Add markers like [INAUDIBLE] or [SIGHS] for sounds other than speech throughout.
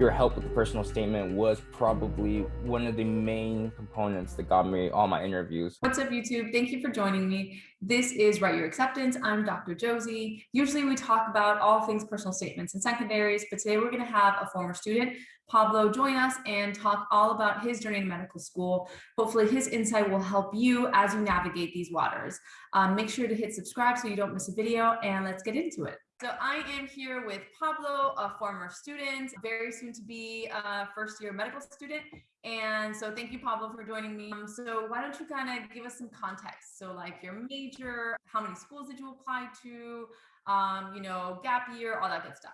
your help with the personal statement was probably one of the main components that got me all my interviews. What's up, YouTube? Thank you for joining me. This is Write Your Acceptance. I'm Dr. Josie. Usually we talk about all things personal statements and secondaries, but today we're going to have a former student, Pablo, join us and talk all about his journey to medical school. Hopefully his insight will help you as you navigate these waters. Um, make sure to hit subscribe so you don't miss a video and let's get into it. So I am here with Pablo, a former student, very soon to be a first year medical student. And so thank you, Pablo, for joining me. Um, so why don't you kind of give us some context? So like your major, how many schools did you apply to, um, you know, gap year, all that good stuff.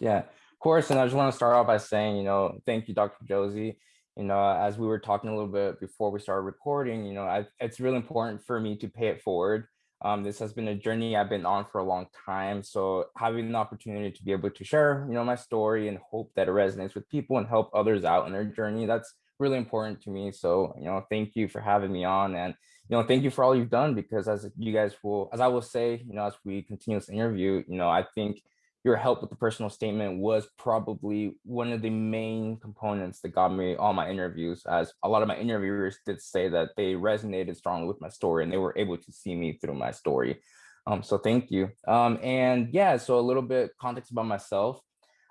Yeah, of course. And I just want to start off by saying, you know, thank you, Dr. Josie. You know, as we were talking a little bit before we started recording, you know, I, it's really important for me to pay it forward um, this has been a journey I've been on for a long time. So having the opportunity to be able to share, you know, my story and hope that it resonates with people and help others out in their journey, that's really important to me. So, you know, thank you for having me on and, you know, thank you for all you've done because as you guys will, as I will say, you know, as we continue this interview, you know, I think your help with the personal statement was probably one of the main components that got me all my interviews as a lot of my interviewers did say that they resonated strongly with my story and they were able to see me through my story. Um, so thank you. Um, and yeah so a little bit context about myself.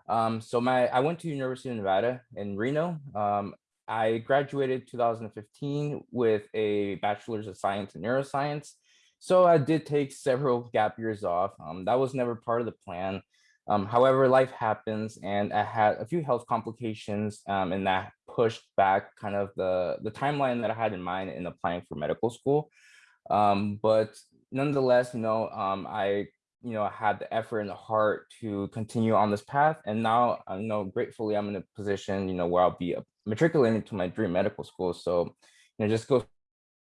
Um, so my i went to university of nevada in reno. Um, i graduated 2015 with a bachelor's of science in neuroscience. So I did take several gap years off. Um, that was never part of the plan. Um, however, life happens and I had a few health complications um, and that pushed back kind of the, the timeline that I had in mind in applying for medical school. Um, but nonetheless, you know, um, I, you know, had the effort and the heart to continue on this path. And now, uh, you know, gratefully, I'm in a position, you know, where I'll be matriculating to my dream medical school. So, you know, just go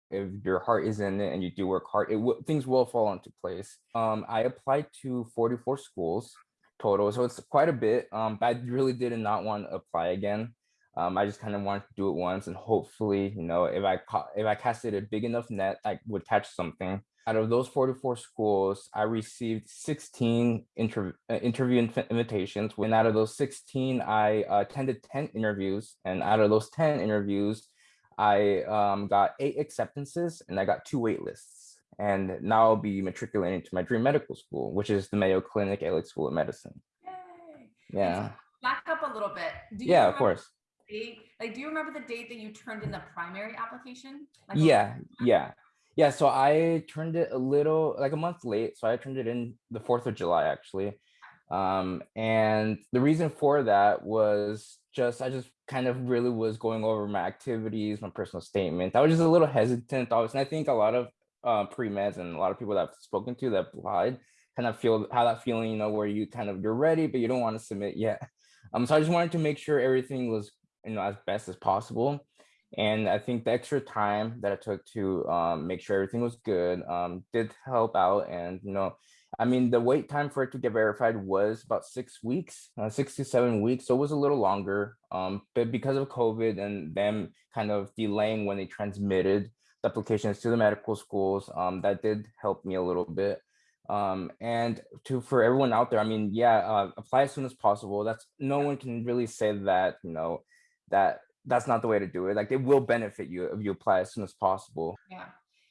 if your heart is in it and you do work hard, it things will fall into place. Um, I applied to 44 schools total. So it's quite a bit. Um, but I really did not want to apply again. Um, I just kind of wanted to do it once and hopefully, you know, if I caught, if I casted a big enough net, I would catch something. Out of those 44 schools, I received 16 inter uh, interview invitations. And out of those 16, I uh, attended 10 interviews. And out of those 10 interviews, I um, got eight acceptances and I got two wait lists and now I'll be matriculating to my dream medical school, which is the Mayo Clinic Alix School of Medicine. Yay. Yeah. Back up a little bit. yeah, of course. Date? Like, do you remember the date that you turned in the primary application? Like yeah, yeah. Yeah, so I turned it a little, like a month late. So I turned it in the 4th of July, actually. Um, and the reason for that was just, I just kind of really was going over my activities, my personal statement. I was just a little hesitant, obviously. And I think a lot of uh, pre-meds and a lot of people that I've spoken to that applied kind of feel how that feeling, you know, where you kind of you're ready, but you don't want to submit yet. [LAUGHS] Um, so I just wanted to make sure everything was, you know, as best as possible. And I think the extra time that I took to um, make sure everything was good um, did help out. And, you know, I mean, the wait time for it to get verified was about six weeks, uh, six to seven weeks. So it was a little longer. Um, but because of COVID and them kind of delaying when they transmitted applications to the medical schools. Um, that did help me a little bit. Um, and to for everyone out there, I mean, yeah, uh, apply as soon as possible. That's no one can really say that, you know, that that's not the way to do it. Like it will benefit you if you apply as soon as possible. Yeah.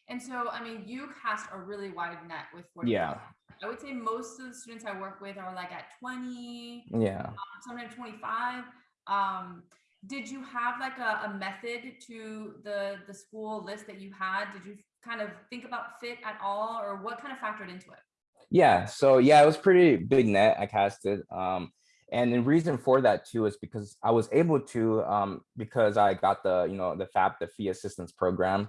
And so, I mean, you cast a really wide net with 40. Yeah. I would say most of the students I work with are like at 20. Yeah. Um, sometimes 25. Um, did you have like a, a, method to the the school list that you had? Did you kind of think about fit at all or what kind of factored into it? Yeah so yeah it was pretty big net i casted um and the reason for that too is because i was able to um because i got the you know the fap the fee assistance program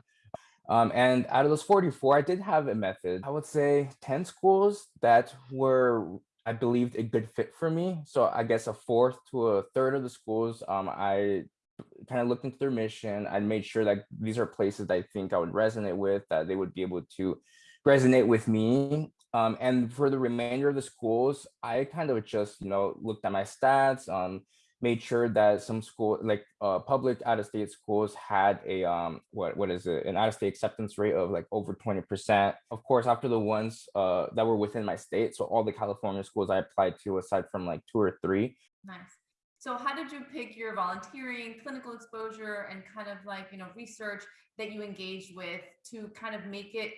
um and out of those 44 i did have a method. I would say 10 schools that were I believed a good fit for me. So I guess a fourth to a third of the schools, um, I kind of looked into their mission. I made sure that these are places that I think I would resonate with, that they would be able to resonate with me. Um, and for the remainder of the schools, I kind of just, you know, looked at my stats, um, made sure that some school like uh, public out-of-state schools had a um what what is it an out-of-state acceptance rate of like over 20 percent of course after the ones uh that were within my state so all the california schools i applied to aside from like two or three nice So how did you pick your volunteering, clinical exposure, and kind of like, you know, research that you engaged with to kind of make it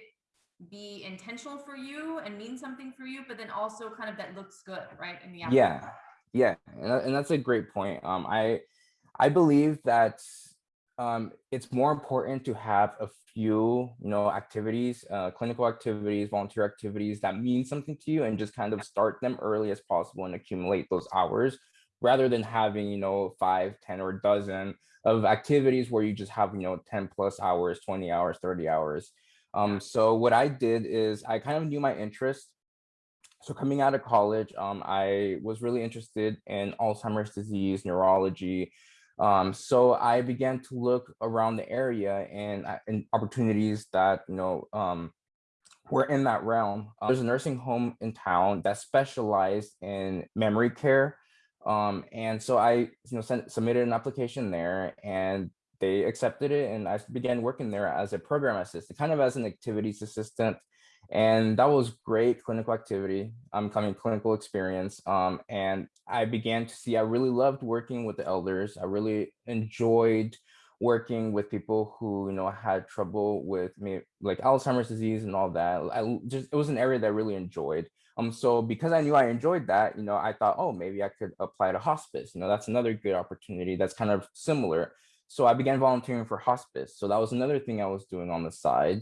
be intentional for you and mean something for you, but then also kind of that looks good, right? In the outcome? Yeah, yeah, and, that- and that's a great point. Um, I I believe that um, it's more important to have a few, you know, activities, uh, clinical activities, volunteer activities that mean something to you, and just kind of start them early as possible and accumulate those hours, rather than having, you know, five, ten, or a dozen of activities where you just have, you know, 10 plus hours, 20 hours, 30 hours. Um, so what I did is I kind of knew my interest. So coming out of college, um, I was really interested in Alzheimer's disease, neurology. Um, so I began to look around the area and, and opportunities that, you know, um, were in that realm. Uh, there's a nursing home in town that specialized in memory care. Um, and so I, you know, sent, submitted an application there and they accepted it and I began working there as a program assistant, kind of as an activities assistant. And that was great clinical activity. I'm coming clinical experience. Um, and I began to see I really loved working with the elders. I really enjoyed working with people who you know had trouble with me like Alzheimer's disease and all that. I just it was an area that I really enjoyed. Um, so because I knew I enjoyed that, you know, I thought, oh, maybe I could apply to hospice. You know, that's another good opportunity that's kind of similar. So I began volunteering for hospice. So that was another thing I was doing on the side.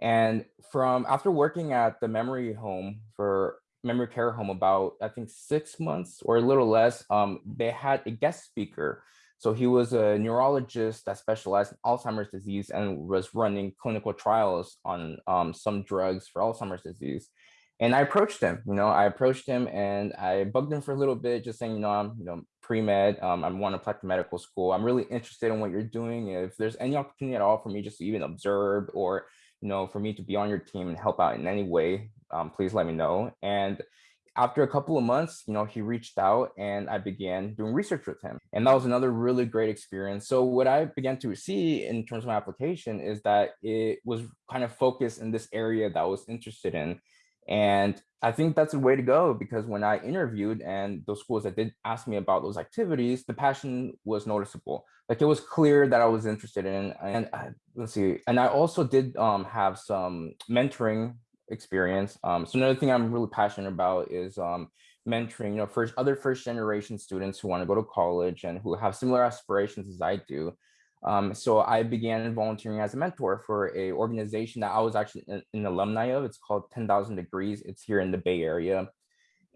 And from after working at the memory home for memory care home about I think six months or a little less, um, they had a guest speaker. So he was a neurologist that specialized in Alzheimer's disease and was running clinical trials on um, some drugs for Alzheimer's disease. And I approached him, you know, I approached him and I bugged him for a little bit, just saying, you know, I'm, you know, pre-med, um, I want to apply to medical school. I'm really interested in what you're doing. If there's any opportunity at all for me just to even observe or, you know, for me to be on your team and help out in any way, um, please let me know. And after a couple of months, you know, he reached out and I began doing research with him. And that was another really great experience. So what I began to see in terms of my application is that it was kind of focused in this area that I was interested in. And I think that's the way to go because when I interviewed and those schools that did ask me about those activities, the passion was noticeable. Like it was clear that I was interested in. And I, let's see, and I also did um, have some mentoring experience. Um, so another thing I'm really passionate about is um, mentoring, you know, first other first generation students who want to go to college and who have similar aspirations as I do. Um, so I began volunteering as a mentor for a organization that I was actually an, an alumni of. It's called 10,000 Degrees. It's here in the Bay Area.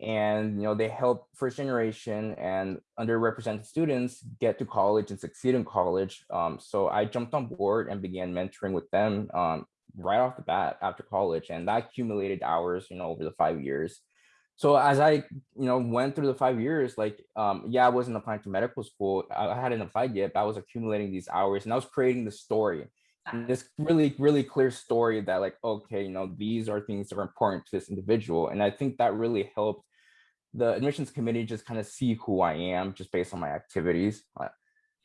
And, you know, they help first generation and underrepresented students get to college and succeed in college. Um, so I jumped on board and began mentoring with them um, right off the bat after college. And that accumulated hours, you know, over the five years so as I, you know, went through the five years, like, um, yeah, I wasn't applying to medical school. I hadn't applied yet, but I was accumulating these hours and I was creating the story. And this really, really clear story that like, okay, you know, these are things that are important to this individual. And I think that really helped the admissions committee just kind of see who I am just based on my activities. Uh,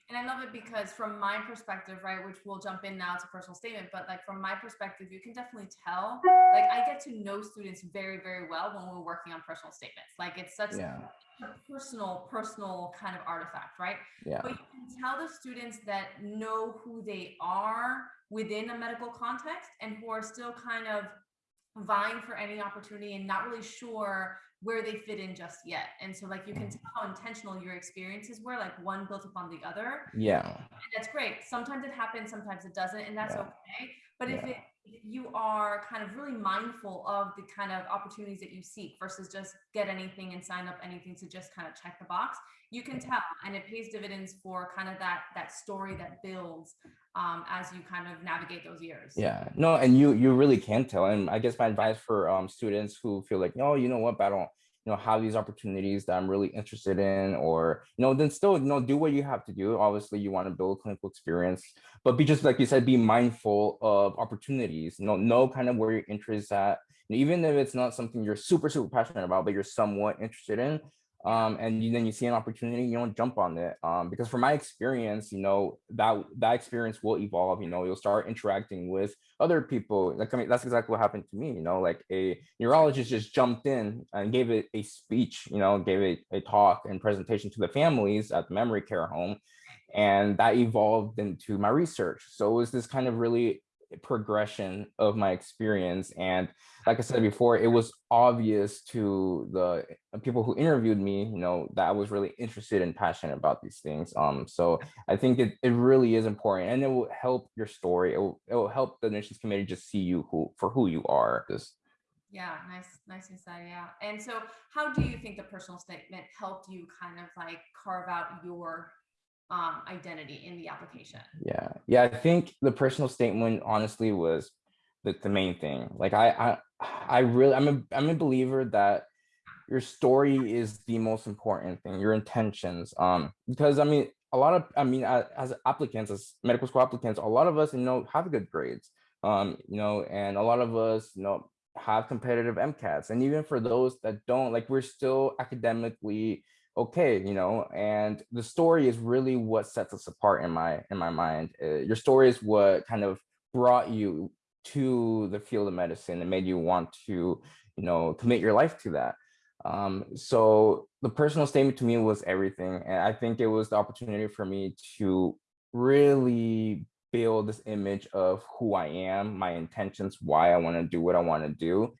and I love it because from my perspective, right, which we'll jump in now to personal statement, but like from my perspective, you can definitely tell, like I get to know students very, very well when we're working on personal statements. Like it's such yeah. a personal, personal kind of artifact, right? Yeah. But you can tell the students that know who they are within a medical context and who are still kind of vying for any opportunity and not really sure where they fit in just yet. And so like you can tell how intentional your experiences were, like one built upon the other. Yeah. And that's great. Sometimes it happens, sometimes it doesn't, and that's yeah. okay. But yeah. if it you are kind of really mindful of the kind of opportunities that you seek versus just get anything and sign up anything to just kind of check the box, you can tell and it pays dividends for kind of that that story that builds um, as you kind of navigate those years. Yeah, no, and you you really can tell. And I guess my advice for um, students who feel like, no, you know what, I don't, know, have these opportunities that I'm really interested in, or you know, then still, you know, do what you have to do. Obviously, you want to build clinical experience, but be just like you said, be mindful of opportunities. You know, know kind of where your interest at. And even if it's not something you're super super passionate about, but you're somewhat interested in, um, and you, then you see an opportunity, you don't jump on it. Um, because from my experience, you know, that that experience will evolve, you know, you'll start interacting with other people. Like, I mean, that's exactly what happened to me, you know, like a neurologist just jumped in and gave it a speech, you know, gave it a talk and presentation to the families at the memory care home. And that evolved into my research. So it was this kind of really progression of my experience. And like I said before, it was obvious to the people who interviewed me, you know, that I was really interested and passionate about these things. Um, so I think it, it really is important and it will help your story. It will, it will help the admissions committee just see you who for who you are. Just yeah, nice, nice insight. Yeah. And so how do you think the personal statement helped you kind of like carve out your um, identity in the application. Yeah, yeah. I think the personal statement honestly was the, the main thing. Like I, I, I really, I'm a, I'm a believer that your story is the most important thing. Your intentions, um, because I mean, a lot of, I mean, as, applicants, as medical school applicants, a lot of us, you know, have good grades, um, you know, and a lot of us, you know, have competitive MCATs, and even for those that don't, like, we're still academically okay you know and the story is really what sets us apart in my in my mind uh, your story is what kind of brought you to the field of medicine and made you want to you know commit your life to that. Um so the personal statement to me was everything and i think it was the opportunity for me to really build this image of who i am my intentions why i want to do what i want to do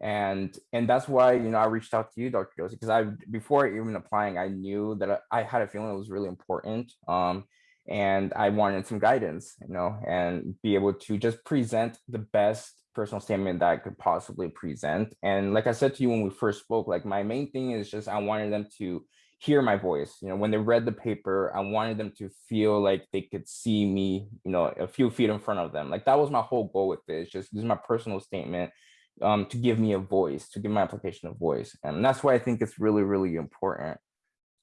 and and that's why you know i reached out to you dr josie because i before even applying i knew that i had a feeling it was really important um and i wanted some guidance you know and be able to just present the best personal statement that i could possibly present. And like i said to you when we first spoke like my main thing is just i wanted them to hear my voice you know when they read the paper i wanted them to feel like they could see me you know a few feet in front of them. Like that was my whole goal with this just this is my personal statement um, to give me a voice, to give my application a voice. And that's why I think it's really, really important.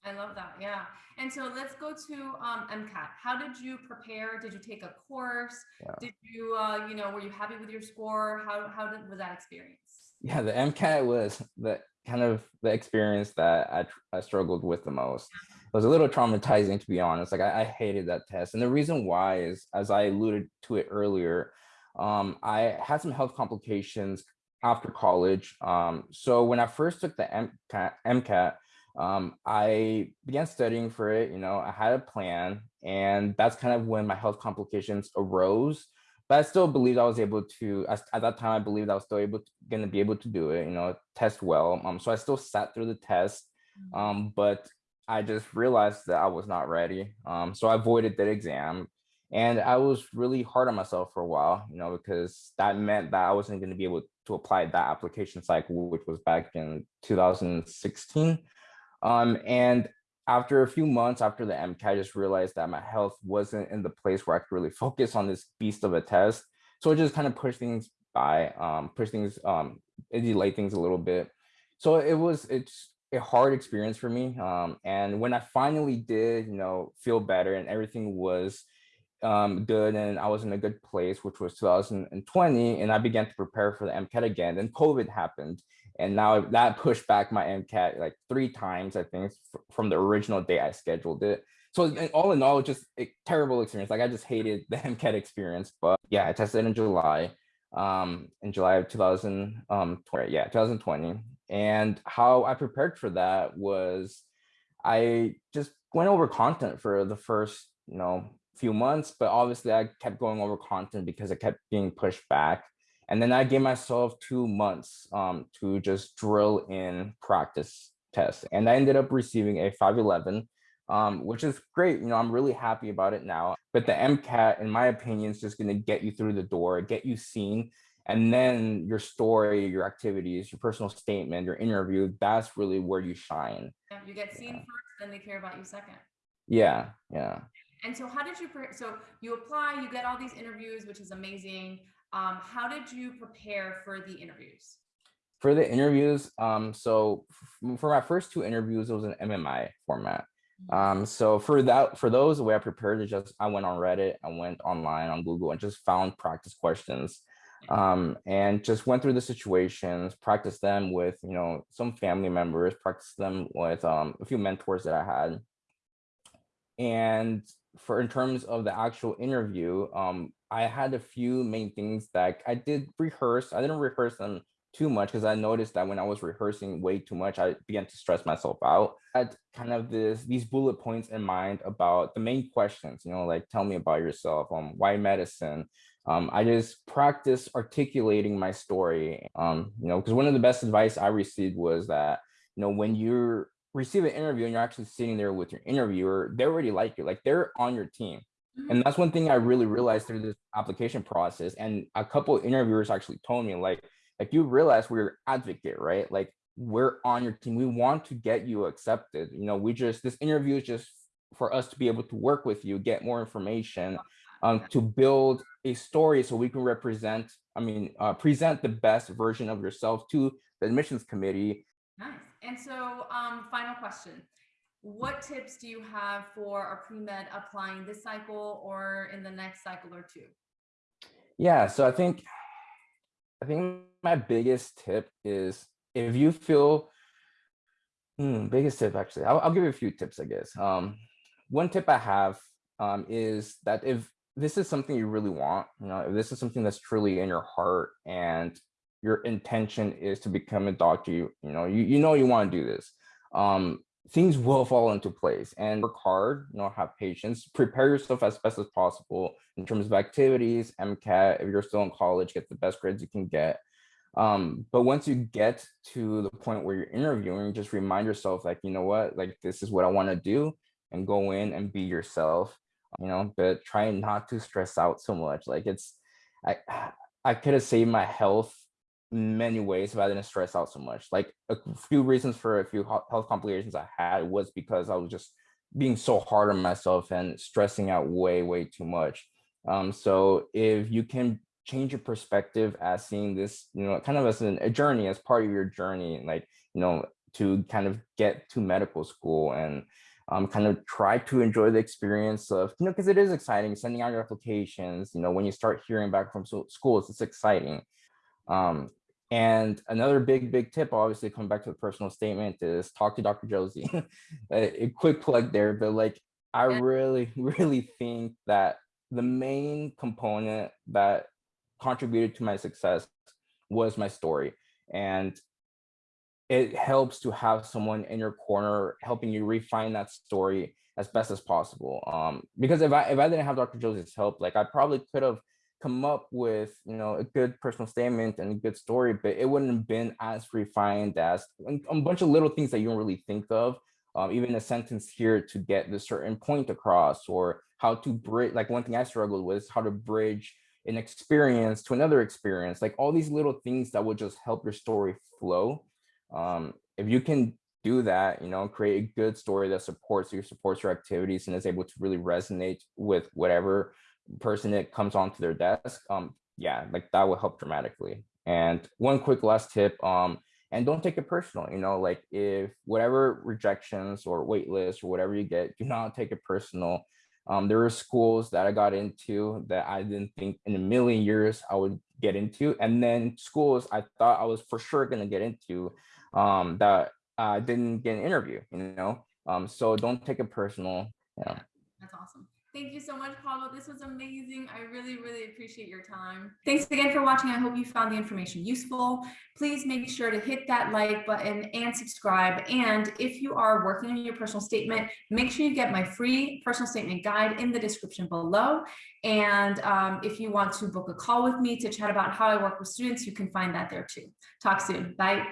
I love that. Yeah. And so let's go to um, MCAT. How did you prepare? Did you take a course? Yeah. Did you, uh, you know, were you happy with your score? How, how did, was that experience? Yeah, the MCAT was the kind of the experience that I, I struggled with the most. It was a little traumatizing, to be honest. Like I, I hated that test. And the reason why is, as I alluded to it earlier, um, I had some health complications after college. Um, so when I first took the MCAT, MCAT um, I began studying for it. You know, I had a plan, and that's kind of when my health complications arose. But I still believed I was able to. At that time, I believed I was still able to, going to be able to do it. You know, test well. Um, so I still sat through the test, mm. um, but I just realized that I was not ready. Um, so I avoided that exam. And I was really hard on myself for a while, you know, because that meant that I wasn't going to be able to apply that application cycle, which was back in 2016. Um, and after a few months after the MCAT, I just realized that my health wasn't in the place where I could really [LAUGHS] focus on this beast of a test. So it just kind of pushed things by, um, push things, um, delayed things a little bit. So it was, it's a hard experience for me. Um, and when I finally did, you know, feel better and everything was um, good and I was in a good place, which was 2020. And I began to prepare for the MCAT again. Then COVID happened. And now that pushed back my MCAT like three times, I think, from the original day I scheduled it. So all in all, just a terrible experience. Like I just hated the [LAUGHS] MCAT experience. But yeah, I tested in July, um, in July of 2000, um, yeah, 2020. And how I prepared for that was I just went over content for the first, you know, few months, but obviously I kept going over content because it kept being pushed back. And then I gave myself two months um, to just drill in practice tests. And I ended up receiving a 511, um, which is great. You know, I'm really happy about it now. But the MCAT, in my opinion, is just going to get you through the door, get you seen. And then your story, your activities, your personal statement, your interview, that's really where you shine. You get seen yeah. first, then they care about you second. Yeah, yeah. And so how did you, so you apply, you get all these interviews, which is amazing. Um, how did you prepare for the interviews? For the interviews, um, so for my first two interviews, it was an MMI format. Mm-hmm. Um, so for that, for those, the way I prepared is just, I went on Reddit, I went online on Google and just found practice questions. um, and just went through the situations, practiced them with, you know, some family members, practiced them with um, a few mentors that I had. And for in terms of the actual interview, um, I had a few main things that I did rehearse. I didn't rehearse them too much because I noticed that when I was rehearsing way too much, I began to stress myself out. I had kind of this these bullet points in mind about the main questions, you know, like tell me about yourself, um, why medicine? Um, I just practice articulating my story, um, you know, because one of the best advice I received was that, you know, when you receive an interview and you're actually sitting there with your interviewer, they already like you, like they're on your team. And that's one thing I really realized through this application process. And a couple of interviewers actually told me, like, like you realize we're advocate, right? Like we're on your team. We want to get you accepted. You know, we just this interview is just for us to be able to work with you, get more information, um, to build a story so we can represent, I mean, uh, present the best version of yourself to the admissions committee. Nice. And so, um, final question. What tips do you have for a pre-med applying this cycle or in the next cycle or two? Yeah, so I think I think my biggest tip is if you feel hmm, biggest tip actually, I'll, I'll give you a few tips, I guess. Um, one tip I have um, is that if this is something you really want, you know, if this is something that's truly in your heart and your intention is to become a doctor, you, you know, you, you know you want to do this. Um, things will fall into place and work hard, you know, have patience, prepare yourself as best as possible in terms of activities, MCAT, if you're still in college, get the best grades you can get. Um, but once you get to the point where you're interviewing, just remind yourself like, you know what, like this is what I want to do and go in and be yourself, you know, but try not to stress out so much. Like it's, I, [SIGHS] I could have saved my health many ways if I didn't stress out so much. Like a few reasons for a few health complications I had was because I was just being so hard on myself and stressing out way, way too much. Um, so if you can change your perspective as seeing this, you know, kind of as an, a journey, as part of your journey, like, you know, to kind of get to medical school and um, kind of try to enjoy the experience of, you know, because it is exciting sending out your applications, you know, when you start hearing back from schools, it's exciting. Um, and another big, big tip, obviously coming back to the personal statement is talk to Dr. Josie. [LAUGHS] a, a quick plug there, but like, I really, [LAUGHS] really think that the main component that contributed to my success was my story. And it helps to have someone in your corner helping you refine that story as best as possible. Um, because if I if I didn't have Dr. Josie's help, like I probably could have come up with you know a good personal statement and a good story, but it wouldn't have been as refined as a bunch of little things that you don't really think of. Um, even a sentence here to get the certain point across, or how to bridge. Like one thing I struggled with is how to bridge an experience to another experience. Like all these little things that would just help your story flow. Um, if you can do that, you know, create a good story that supports you, supports your activities, and is able to really resonate with whatever person that comes onto their desk, um, yeah, like that will help dramatically. And one quick last tip, um, and don't take it personal, you know, like if whatever rejections or wait lists or whatever you get, do not take it personal. Um, there were schools that I got into that I didn't think in a million years I would get into. And then schools I thought I was for sure going to get into um, that I didn't get an interview, you know? Um, so don't take it personal. Yeah. That's awesome. Thank you so much, Pablo. This was amazing. I really, really appreciate your time. Thanks again for watching. I hope you found the information useful. Please make sure to hit that like button and subscribe. And if you are working on your personal statement, make sure you get my free personal statement guide in the description below. And um, if you want to book a call with me to chat about how I work with students, you can find that there too. Talk soon. Bye.